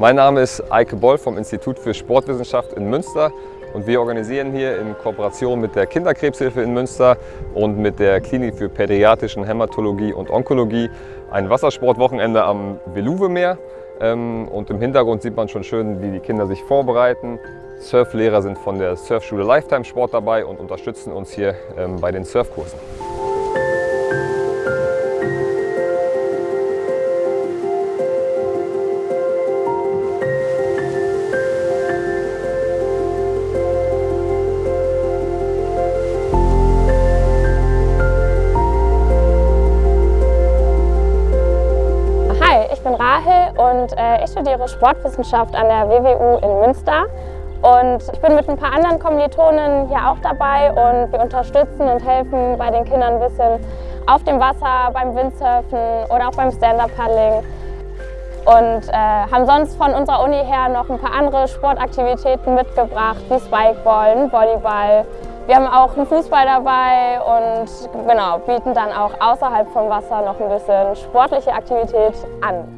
Mein Name ist Eike Boll vom Institut für Sportwissenschaft in Münster und wir organisieren hier in Kooperation mit der Kinderkrebshilfe in Münster und mit der Klinik für pädiatrischen Hämatologie und Onkologie ein Wassersportwochenende am Veluwemeer. Ähm, und im Hintergrund sieht man schon schön, wie die Kinder sich vorbereiten. Surflehrer sind von der Surfschule Lifetime Sport dabei und unterstützen uns hier ähm, bei den Surfkursen. Bin Rahel und äh, ich studiere Sportwissenschaft an der WWU in Münster. Und ich bin mit ein paar anderen Kommilitonen hier auch dabei und wir unterstützen und helfen bei den Kindern ein bisschen auf dem Wasser, beim Windsurfen oder auch beim Stand-Up-Paddling. Und äh, haben sonst von unserer Uni her noch ein paar andere Sportaktivitäten mitgebracht, wie Spikeball, Volleyball. Wir haben auch einen Fußball dabei und genau, bieten dann auch außerhalb vom Wasser noch ein bisschen sportliche Aktivität an.